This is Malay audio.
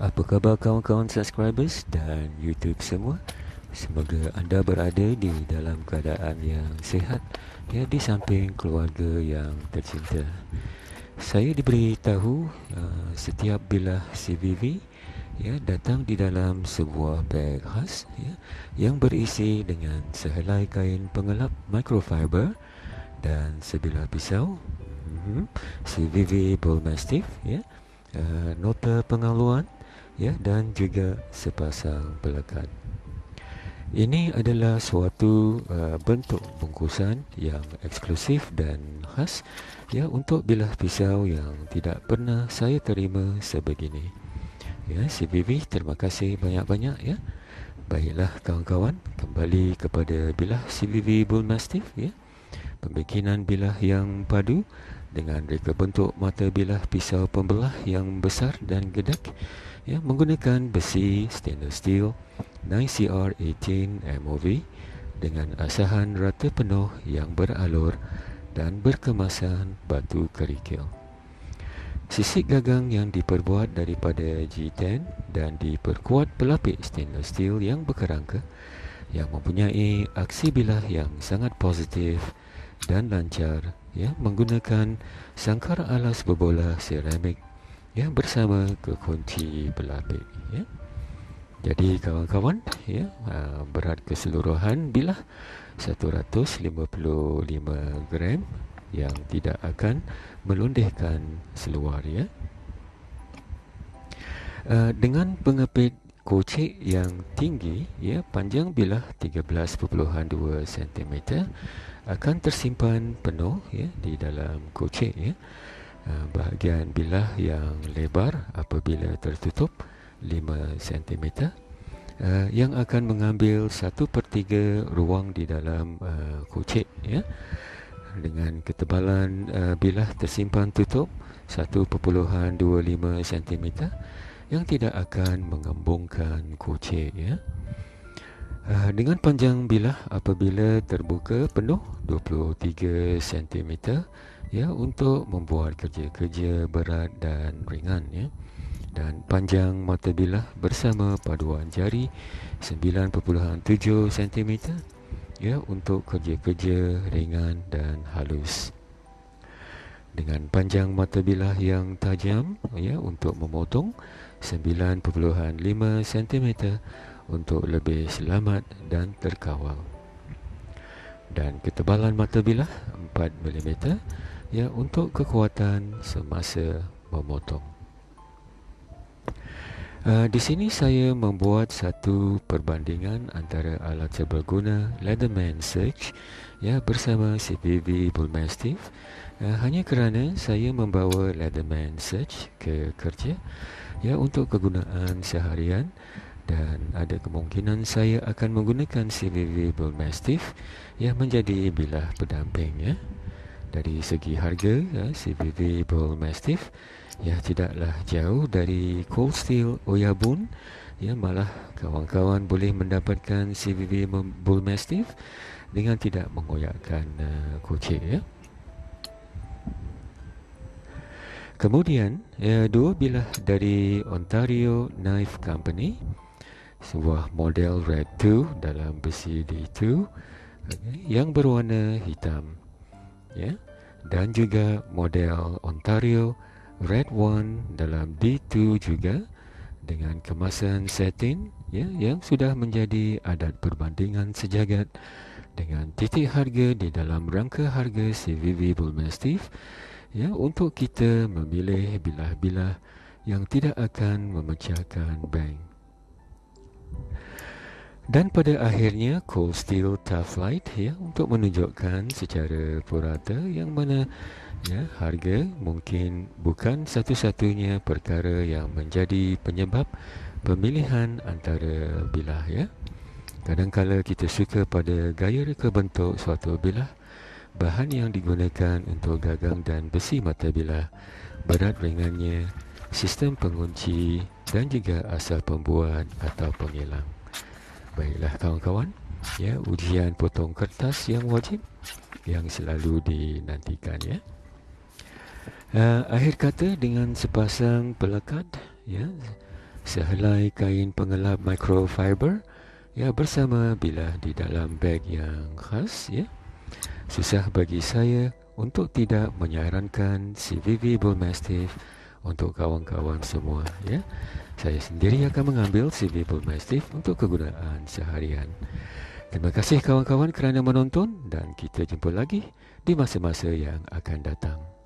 Apa khabar kawan-kawan subscribers dan YouTube semua? Semoga anda berada di dalam keadaan yang sihat ya di samping keluarga yang tercinta. Saya diberitahu uh, setiap bilah CVV ya datang di dalam sebuah beg khas ya yang berisi dengan sehelai kain pengelap microfiber dan sebilah pisau. Mm-hmm. CVV Bull Mastiff ya. Uh, nota pengaluan ya dan juga sepasang pelekat. Ini adalah suatu uh, bentuk bungkusan yang eksklusif dan khas ya untuk bilah pisau yang tidak pernah saya terima sebegini. Ya, CVV terima kasih banyak-banyak ya. Baiklah kawan-kawan, kembali kepada bilah CVV Bull Mastiff ya. Pembikinan bilah yang padu dengan reka bentuk mata bilah pisau pembelah yang besar dan gedak ya menggunakan besi stainless steel 9CR18 MOV dengan asahan rata penuh yang beralur dan berkemasan batu kerikil. Sisik gagang yang diperbuat daripada G10 dan diperkuat pelapik stainless steel yang berkerangka yang mempunyai aksi bilah yang sangat positif dan lancar ya menggunakan sangkar alas berbola seramik ya bersama kekunci pelapik ya. Jadi kawan-kawan ya berat keseluruhan bilah 155 gram yang tidak akan melundihkan seluar ya. Uh, dengan pengepit kocek yang tinggi ya panjang bilah 13.2 cm akan tersimpan penuh ya di dalam kocek ya Ah, bahagian bilah yang lebar apabila tertutup 5 cm uh, yang akan mengambil 1 per 3 ruang di dalam uh, ya. Dengan ketebalan uh, bilah tersimpan tutup 1.25 cm yang tidak akan mengembungkan kucing ya. Uh, dengan panjang bilah apabila terbuka penuh 23 cm ya untuk membuat kerja-kerja berat dan ringan ya. Dan panjang mata bilah bersama paduan jari 9.7 cm ya untuk kerja-kerja ringan dan halus. Dengan panjang mata bilah yang tajam ya untuk memotong 9.5 cm untuk lebih selamat dan terkawal. Dan ketebalan mata bilah 4 mm ya untuk kekuatan semasa memotong. Uh, di sini saya membuat satu perbandingan antara alat serbaguna Leatherman Search ya bersama CPV Bull Mastiff uh, hanya kerana saya membawa Leatherman Search ke kerja ya untuk kegunaan seharian dan ada kemungkinan saya akan menggunakan CVV Bull Mastiff yang menjadi bilah pendamping ya dari segi harga ya, CVV Bull Mastiff ya tidaklah jauh dari Cold Steel Oyabun ya malah kawan-kawan boleh mendapatkan CVV Bull Mastiff dengan tidak mengoyakkan uh, kocek ya. Kemudian, ya, dua bilah dari Ontario Knife Company sebuah model Red 2 dalam besi D2 okay, yang berwarna hitam ya dan juga model Ontario Red One dalam D2 juga dengan kemasan satin ya yang sudah menjadi adat perbandingan sejagat dengan titik harga di dalam rangka harga CVV Bull Mastiff ya untuk kita memilih bilah-bilah yang tidak akan memecahkan bank dan pada akhirnya Cold Steel Tough Light ya untuk menunjukkan secara purata yang mana ya harga mungkin bukan satu-satunya perkara yang menjadi penyebab pemilihan antara bilah ya. Kadang-kala kita suka pada gaya reka bentuk suatu bilah bahan yang digunakan untuk gagang dan besi mata bilah berat ringannya sistem pengunci dan juga asal pembuat atau pengilang. Baiklah kawan-kawan ya ujian potong kertas yang wajib yang selalu dinantikan ya. Uh, akhir kata dengan sepasang pelekat ya sehelai kain pengelap microfiber ya bersama bilah di dalam beg yang khas ya. Susah bagi saya untuk tidak menyarankan CVV Bull Mastiff untuk kawan-kawan semua ya. Saya sendiri akan mengambil CVV Bull Mastiff untuk kegunaan seharian. Terima kasih kawan-kawan kerana menonton dan kita jumpa lagi di masa-masa yang akan datang.